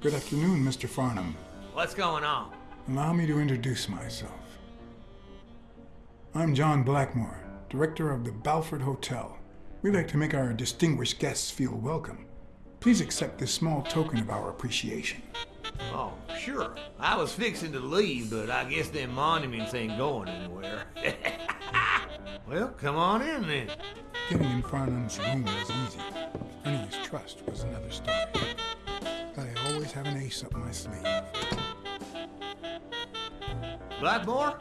Good afternoon, Mr. Farnham. What's going on? Allow me to introduce myself. I'm John Blackmore, director of the Balford Hotel. We'd like to make our distinguished guests feel welcome. Please accept this small token of our appreciation. Oh, sure. I was fixing to leave, but I guess them monuments ain't going anywhere. well, come on in then. Getting in Farnham's room was easy. Earning his trust was another story. Always have an ace up my sleeve. Blackmore?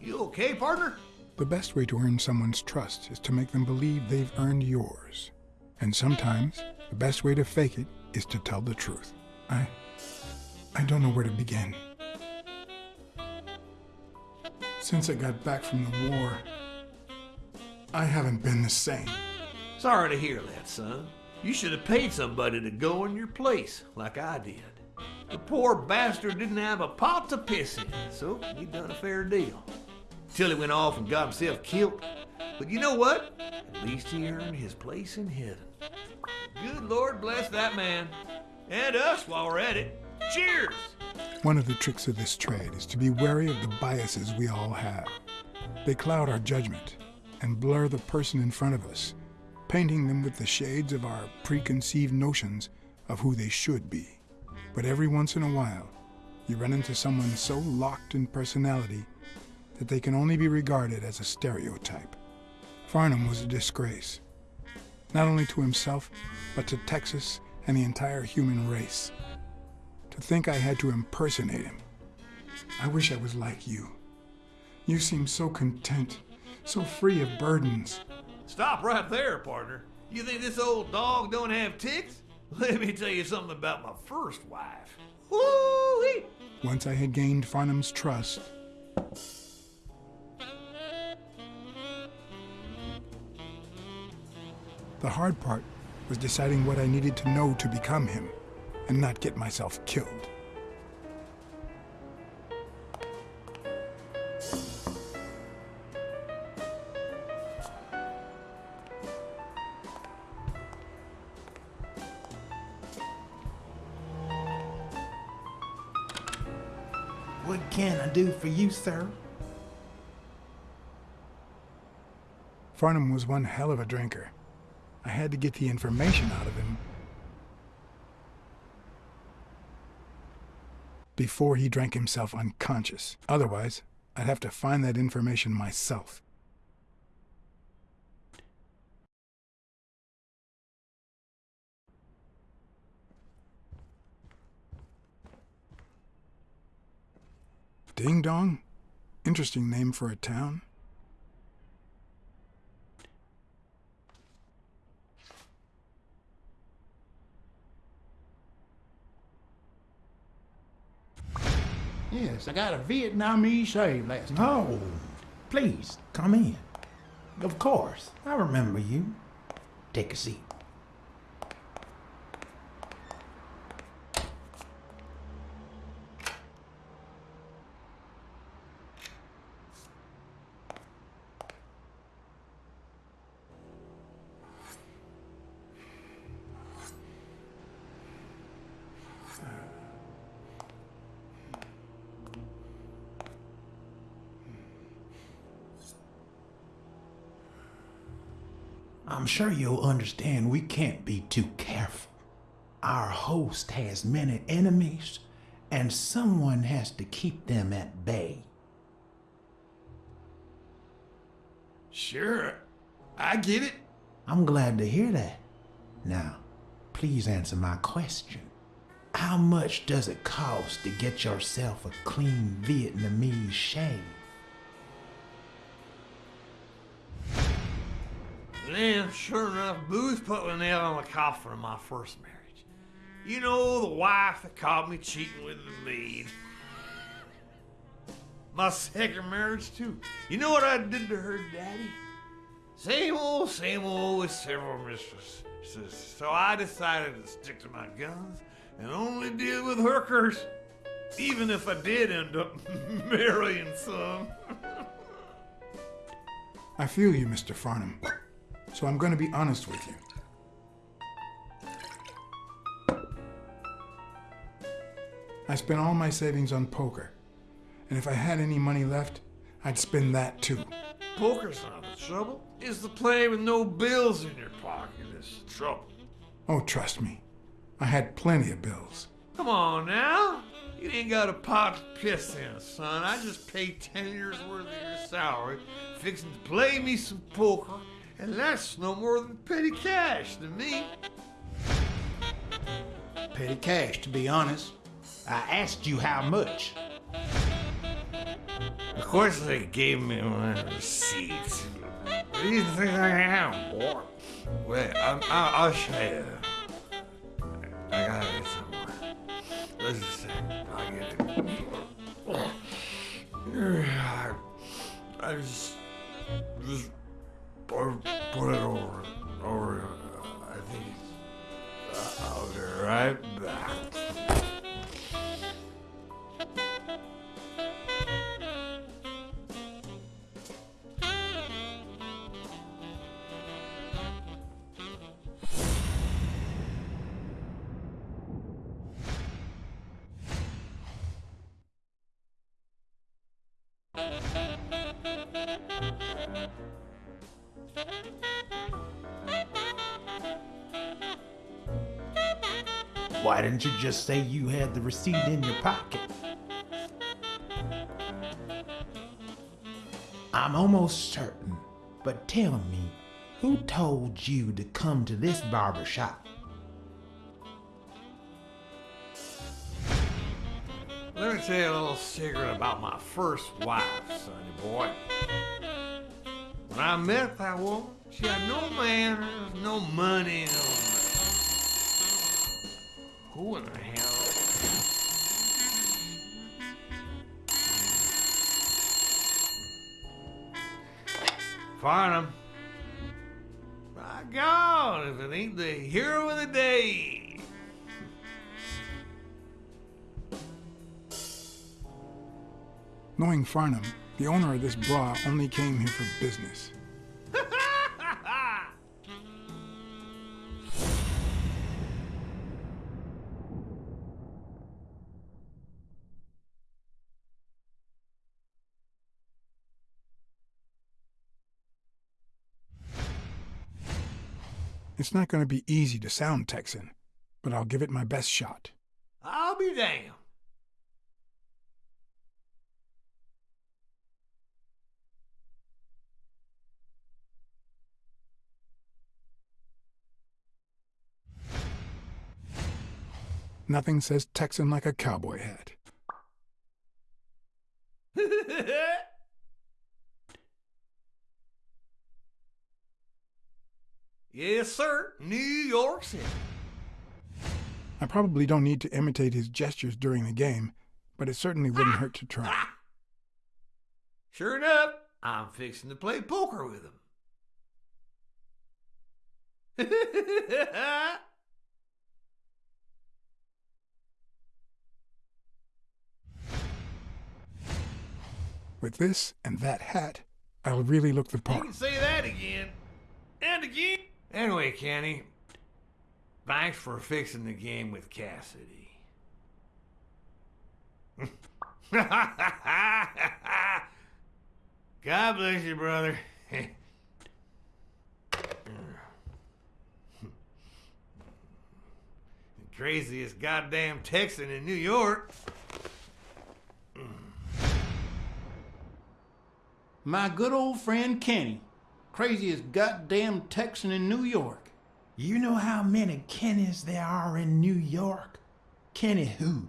You okay, partner? The best way to earn someone's trust is to make them believe they've earned yours. And sometimes, the best way to fake it is to tell the truth. I... I don't know where to begin. Since I got back from the war, I haven't been the same. Sorry to hear that, son. You should have paid somebody to go in your place, like I did. The poor bastard didn't have a pot to piss in, so you done a fair deal. Till he went off and got himself killed. But you know what? At least he earned his place in heaven. Good Lord bless that man. And us while we're at it. Cheers! One of the tricks of this trade is to be wary of the biases we all have. They cloud our judgment and blur the person in front of us, painting them with the shades of our preconceived notions of who they should be. But every once in a while, you run into someone so locked in personality that they can only be regarded as a stereotype. Farnham was a disgrace, not only to himself, but to Texas and the entire human race. To think I had to impersonate him. I wish I was like you. You seem so content, so free of burdens. Stop right there, partner. You think this old dog don't have ticks? Let me tell you something about my first wife. Woo-wee! Once I had gained Farnham's trust, the hard part was deciding what I needed to know to become him and not get myself killed. Sir? Farnham was one hell of a drinker. I had to get the information out of him before he drank himself unconscious. Otherwise, I'd have to find that information myself. Ding Dong? Interesting name for a town. Yes, I got a Vietnamese shave last night. Oh, please, come in. Of course. I remember you. Take a seat. I'm sure you'll understand we can't be too careful. Our host has many enemies, and someone has to keep them at bay. Sure, I get it. I'm glad to hear that. Now, please answer my question. How much does it cost to get yourself a clean Vietnamese shave? Sure enough, Booth put the nail on the coffin of my first marriage. You know, the wife that caught me cheating with the maid. My second marriage, too. You know what I did to her daddy? Same old, same old with several mistresses. So I decided to stick to my guns and only deal with hookers, even if I did end up marrying some. I feel you, Mr. Farnham. So I'm going to be honest with you. I spent all my savings on poker. And if I had any money left, I'd spend that too. Poker's not the trouble. It's the play with no bills in your pocket that's the trouble. Oh, trust me. I had plenty of bills. Come on now. You ain't got a pot to piss in, son. I just paid ten years worth of your salary, fixing to play me some poker, and that's no more than petty cash to me. Petty cash, to be honest. I asked you how much. Of course they gave me my receipts. What do you think I am, boy? Wait, I'm, I'll, I'll show you. I got it somewhere. Let's just say, I'll get it. I, I just, just Why didn't you just say you had the receipt in your pocket? I'm almost certain, but tell me, who told you to come to this barber shop? Let me tell you a little secret about my first wife, sonny boy. When I met that woman, she had no manners, no money, no. Who in the hell? Farnham. My God, if it ain't the hero of the day. Knowing Farnham, the owner of this bra only came here for business. It's not going to be easy to sound Texan, but I'll give it my best shot. I'll be damned. Nothing says Texan like a cowboy hat. yes, sir. New York City. I probably don't need to imitate his gestures during the game, but it certainly wouldn't hurt to try. Sure enough, I'm fixing to play poker with him. With this and that hat, I'll really look the part. You can say that again. And again. Anyway, Kenny, thanks for fixing the game with Cassidy. God bless you, brother. The craziest goddamn Texan in New York. My good old friend Kenny, craziest goddamn Texan in New York. You know how many Kennys there are in New York? Kenny who?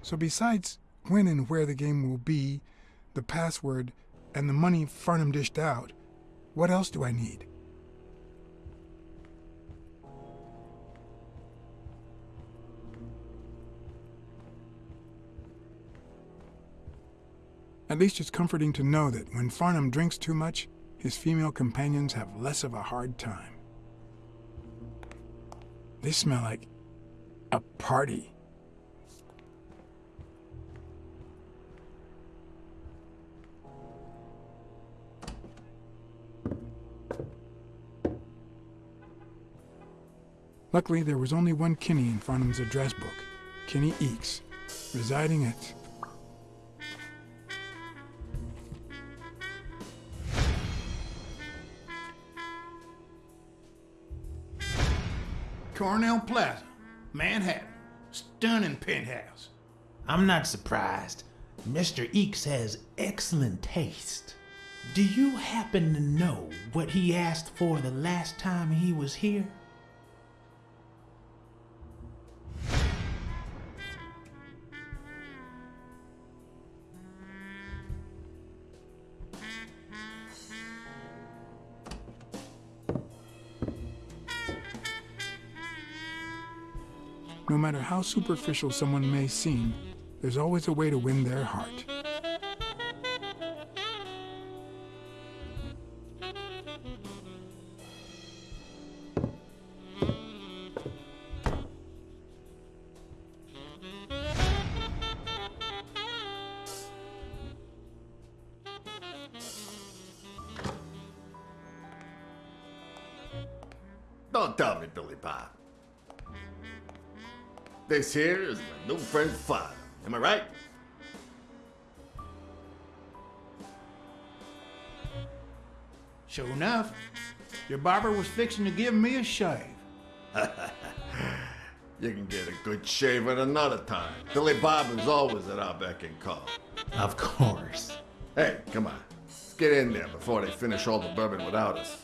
So besides when and where the game will be, the password, and the money Farnham dished out, what else do I need? At least it's comforting to know that when Farnham drinks too much, his female companions have less of a hard time. They smell like a party. Luckily, there was only one Kinney in Farnham's address book, Kenny Eeks, residing at Cornell Plaza, Manhattan. Stunning penthouse. I'm not surprised. Mr. Eeks has excellent taste. Do you happen to know what he asked for the last time he was here? No matter how superficial someone may seem, there's always a way to win their heart. Don't tell me, Billy Bob. This here is my new friend father. Am I right? Sure enough, your barber was fixing to give me a shave. You can get a good shave at another time. Billy Bob is always at our beck and call. Of course. Hey, come on. Let's get in there before they finish all the bourbon without us.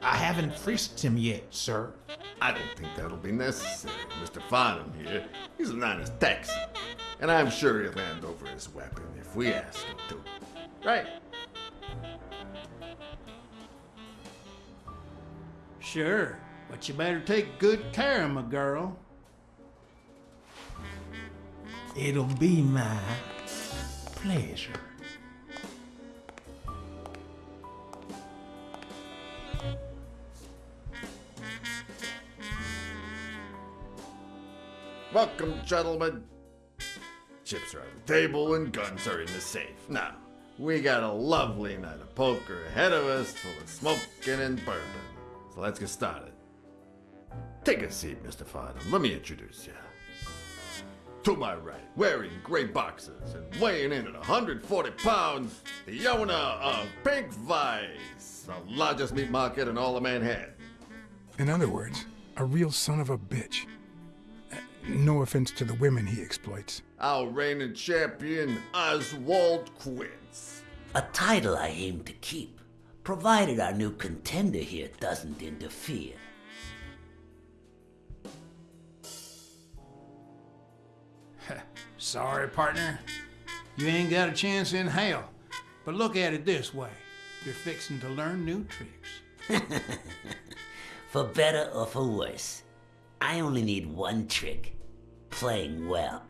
I haven't frisked him yet, sir. I don't think that'll be necessary. Mr. Farnham here, he's an honest Texan. And I'm sure he'll hand over his weapon if we ask him to. Right? Sure, but you better take good care of my girl. It'll be my pleasure. Welcome, gentlemen. Chips are on the table and guns are in the safe. Now, we got a lovely night of poker ahead of us full of smoking and bourbon. So let's get started. Take a seat, Mr. Farnham. Let me introduce you. To my right, wearing gray boxers and weighing in at 140 pounds, the owner of Pink Vice, the largest meat market in all of Manhattan. In other words, a real son of a bitch. No offense to the women he exploits. Our reigning champion, Oswald Quince. A title I aim to keep, provided our new contender here doesn't interfere. Sorry, partner. You ain't got a chance in hell. But look at it this way you're fixing to learn new tricks. For better or for worse, I only need one trick playing well.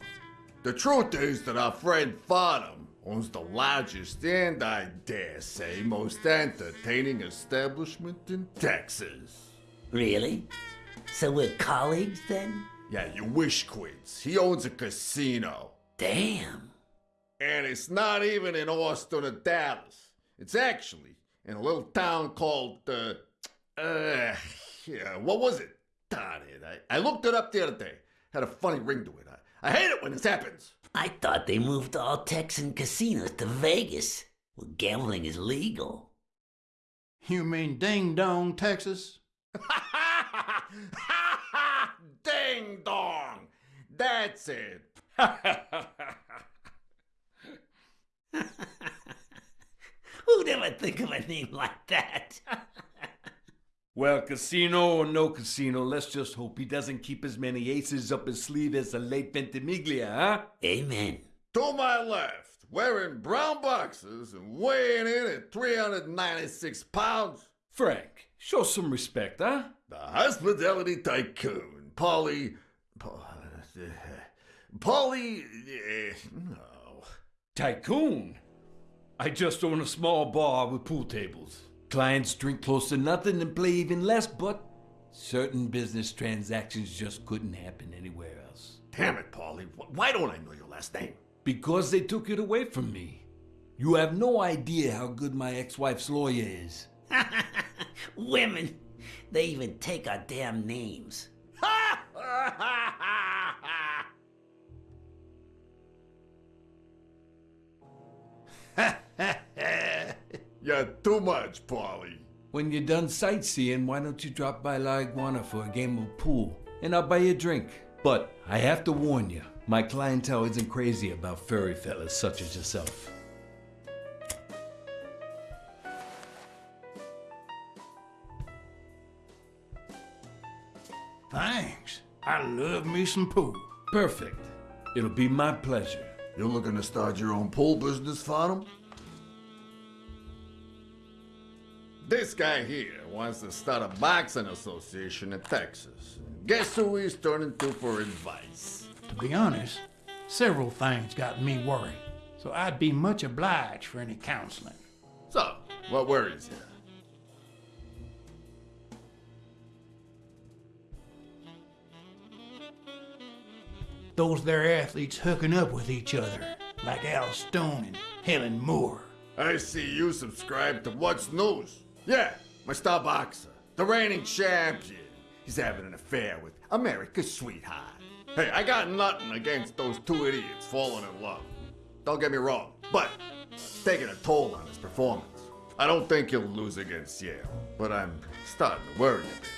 The truth is that our friend Farnham owns the largest and, I dare say, most entertaining establishment in Texas. Really? So we're colleagues then? Yeah, you wish, Quince. He owns a casino. Damn. And it's not even in Austin or Dallas. It's actually in a little town called, uh, uh, yeah, what was it? Darn it. I, I looked it up the other day. Had a funny ring to it. I, I hate it when this happens. I thought they moved all Texan casinos to Vegas, where gambling is legal. You mean Ding Dong, Texas? Ding dong! That's it. Who'd ever think of a name like that? Well, casino or no casino, let's just hope he doesn't keep as many aces up his sleeve as the late Ventimiglia, huh? Amen. To my left, wearing brown boxes and weighing in at 396 pounds, Frank, show some respect, huh? the hospitality tycoon, Paulie. Paulie. eh, no. Tycoon. I just own a small bar with pool tables. Clients drink close to nothing and play even less, but certain business transactions just couldn't happen anywhere else. Damn it, Paulie. Why don't I know your last name? Because they took it away from me. You have no idea how good my ex-wife's lawyer is. Women, they even take our damn names. You're too much, Paulie. When you're done sightseeing, why don't you drop by La Iguana for a game of pool? And I'll buy you a drink. But I have to warn you, my clientele isn't crazy about furry fellas such as yourself. Thanks. I love me some pool. Perfect. It'll be my pleasure. You're looking to start your own pool business, Farnham? This guy here wants to start a boxing association in Texas. Guess who he's turning to for advice? To be honest, several things got me worried, so I'd be much obliged for any counseling. So, what worries you? Those there athletes hooking up with each other, like Al Stone and Helen Moore. I see you subscribe to What's News. Yeah, my star boxer, the reigning champion. He's having an affair with America's sweetheart. Hey, I got nothing against those two idiots falling in love. Don't get me wrong, but it's taking a toll on his performance. I don't think he'll lose against Yale, but I'm starting to worry a bit.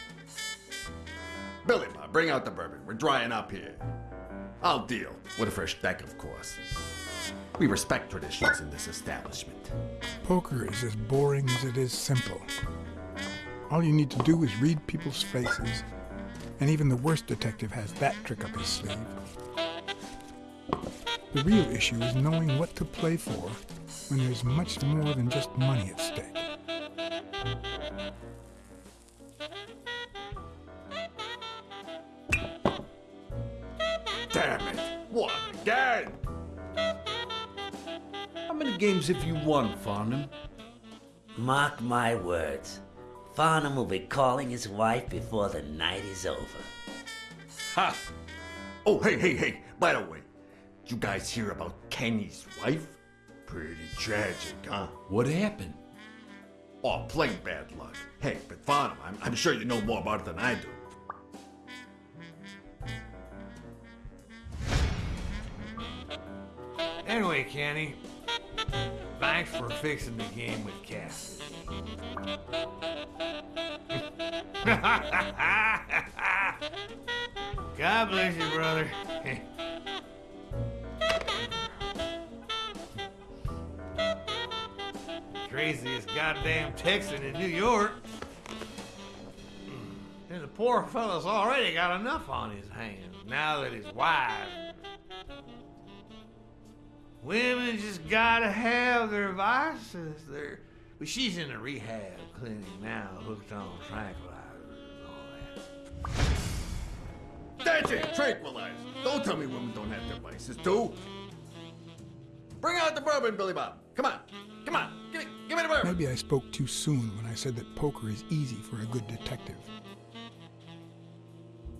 Billy Bob, bring out the bourbon. We're drying up here. I'll deal with a fresh deck, of course. We respect traditions in this establishment. Poker is as boring as it is simple. All you need to do is read people's faces, and even the worst detective has that trick up his sleeve. The real issue is knowing what to play for when there's much more than just money at stake. Damn it! What again? How many games if you won, Farnham? Mark my words. Farnham will be calling his wife before the night is over. Ha! Oh, hey, hey, hey! By the way, you guys hear about Kenny's wife? Pretty tragic, huh? What happened? Oh, plain bad luck. Hey, but Farnham, I'm, I'm sure you know more about it than I do. Anyway, Kenny, thanks for fixing the game with Cassidy. God bless you, brother. Craziest goddamn Texan in New York. And the poor fellow's already got enough on his hands now that his wife Women just gotta have their vices. They're, well, she's in a rehab clinic now, hooked on tranquilizers and all that. That's it, tranquilize. Don't tell me women don't have their vices, too. Bring out the bourbon, Billy Bob. Come on, come on, give me, give me the bourbon. Maybe I spoke too soon when I said that poker is easy for a good detective.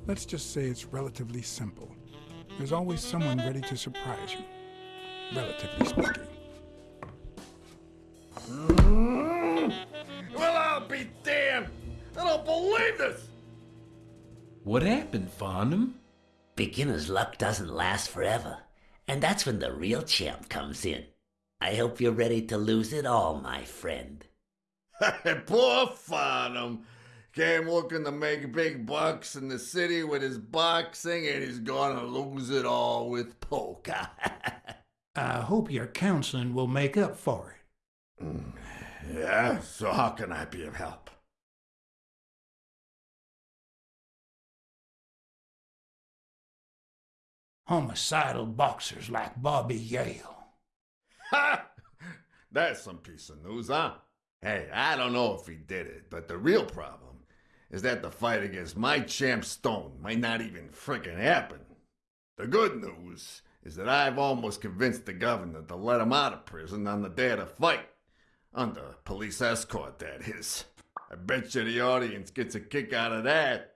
Let's just say it's relatively simple. There's always someone ready to surprise you, relatively speaking. Well, I'll be damned. I don't believe this. What happened, Farnham? Beginner's luck doesn't last forever, and that's when the real champ comes in. I hope you're ready to lose it all, my friend. Poor Farnham. Came looking to make big bucks in the city with his boxing, and he's gonna lose it all with poker. I hope your counseling will make up for it. Mm, yeah, so how can I be of help? Homicidal boxers like Bobby Yale. Ha! That's some piece of news, huh? Hey, I don't know if he did it, but the real problem is that the fight against my champ Stone might not even frickin' happen. The good news is that I've almost convinced the governor to let him out of prison on the day of the fight. Under police escort, that is. I bet you the audience gets a kick out of that.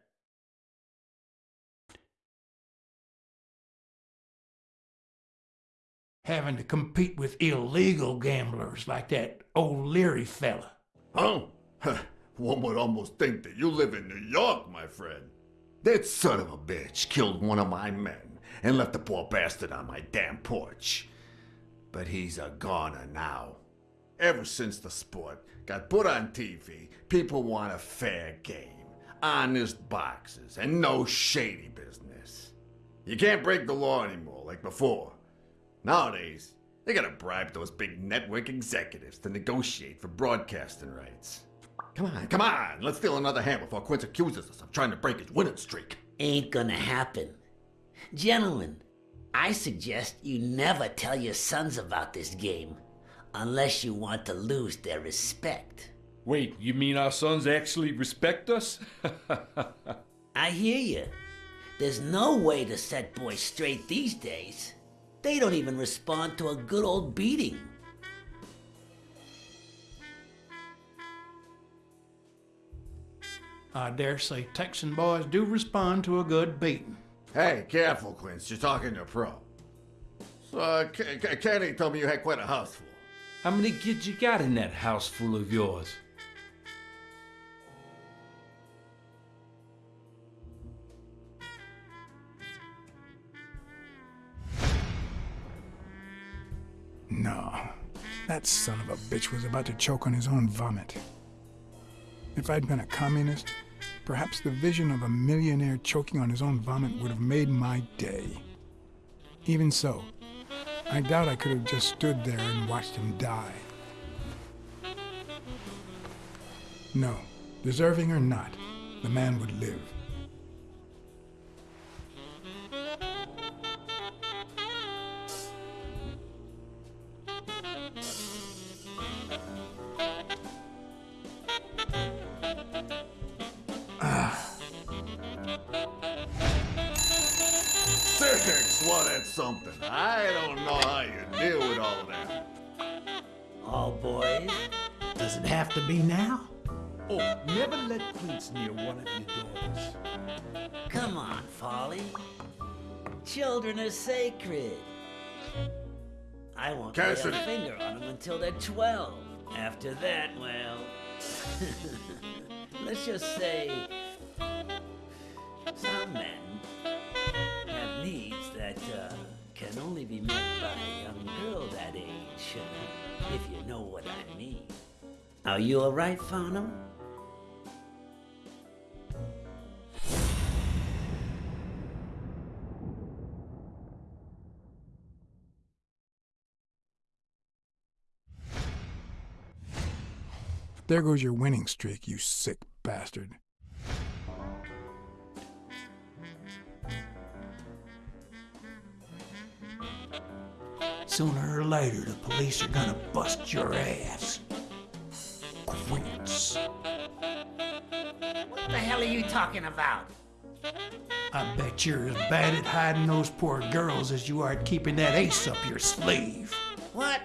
Having to compete with illegal gamblers like that O'Leary fella. Oh, huh? One would almost think that you live in New York, my friend. That son of a bitch killed one of my men and left the poor bastard on my damn porch. but he's a goner now. Ever since the sport got put on TV, people want a fair game, honest boxes, and no shady business. You can't break the law anymore like before. Nowadays, they gotta bribe those big network executives to negotiate for broadcasting rights. Come on, come on, let's steal another hand before Quince accuses us of trying to break his winning streak. Ain't gonna happen. Gentlemen, I suggest you never tell your sons about this game unless you want to lose their respect. Wait, you mean our sons actually respect us? I hear you. There's no way to set boys straight these days. They don't even respond to a good old beating. I dare say Texan boys do respond to a good beating. Hey, careful, Quince, you're talking to a pro. So, uh, K- K- Kenny told me you had quite a house full. How many kids you got in that house full of yours? No, that son of a bitch was about to choke on his own vomit. If I'd been a communist, perhaps the vision of a millionaire choking on his own vomit would have made my day. Even so, I doubt I could have just stood there and watched him die. No, deserving or not, the man would live. It have to be now? Oh, never let Quince near one of your daughters. come on, Folly. Children are sacred. I won't lay a finger on them until they're 12. After that, well, let's just say some men have needs that uh, can only be met by a young girl that age, uh, if you know what I mean. Are you all right, Farnham? There goes your winning streak, you sick bastard. Sooner or later, the police are gonna bust your ass. Hell are you talking about? I bet you're as bad at hiding those poor girls as you are at keeping that ace up your sleeve. What?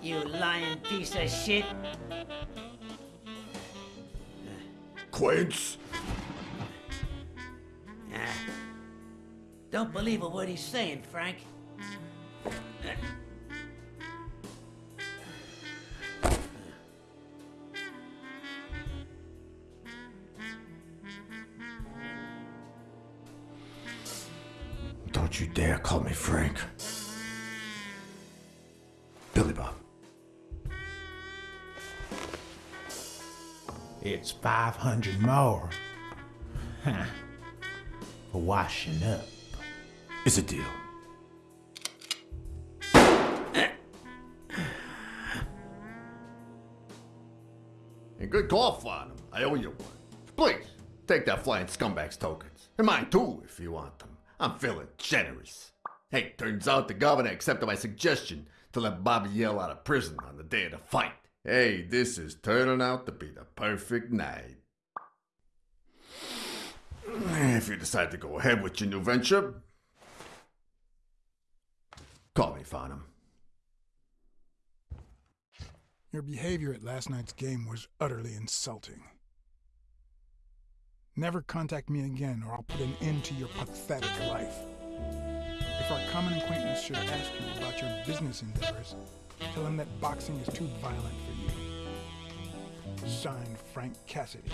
You lying piece of shit? Quince? Ah. Don't believe a word he's saying, Frank. Don't you dare call me Frank. Billy Bob. It's 500 more. Huh. For washing up. It's a deal. And good call, Farnham. I owe you one. Please, take that flying scumbag's tokens. And mine too, if you want them. I'm feeling generous. Hey, turns out the governor accepted my suggestion to let Bobby Yale out of prison on the day of the fight. Hey, this is turning out to be the perfect night. If you decide to go ahead with your new venture, call me, Farnham. Your behavior at last night's game was utterly insulting. Never contact me again, or I'll put an end to your pathetic life. If our common acquaintance should ask you about your business endeavors, tell him that boxing is too violent for you. Signed, Frank Cassidy.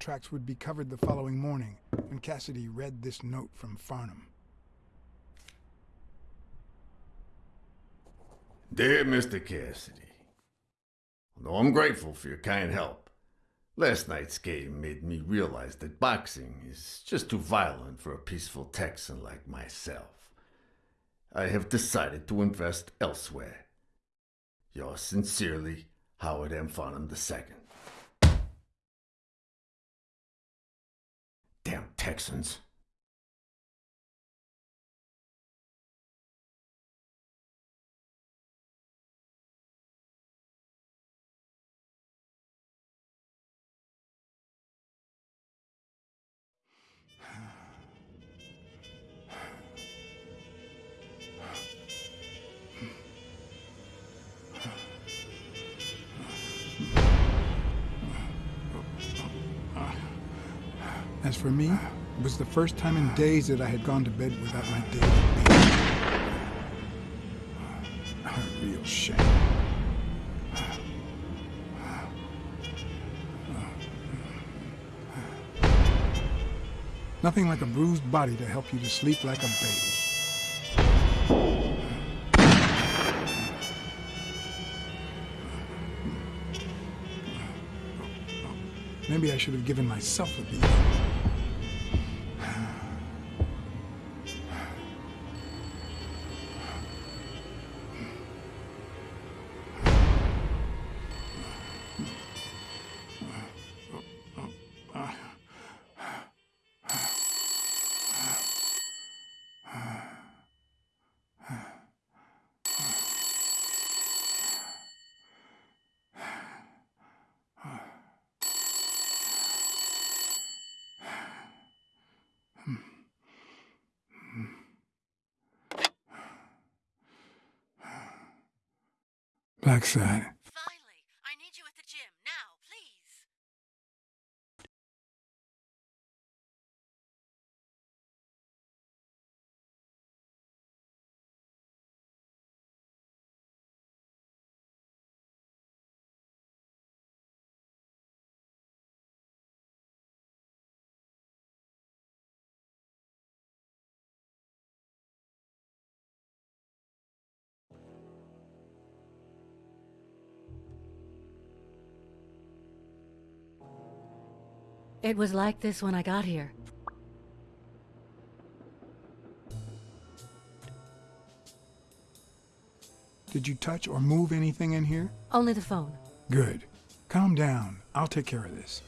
Contracts would be covered the following morning when Cassidy read this note from Farnham. Dear Mr. Cassidy, Although I'm grateful for your kind help, last night's game made me realize that boxing is just too violent for a peaceful Texan like myself. I have decided to invest elsewhere. Yours sincerely, Howard M. Farnham II. Texans. As for me, it was the first time in days that I had gone to bed without my daily. A real shame. Nothing like a bruised body to help you to sleep like a baby. Maybe I should have given myself a beat. Blacksad. Finally, It was like this when I got here. Did you touch or move anything in here? Only the phone. Good. Calm down. I'll take care of this.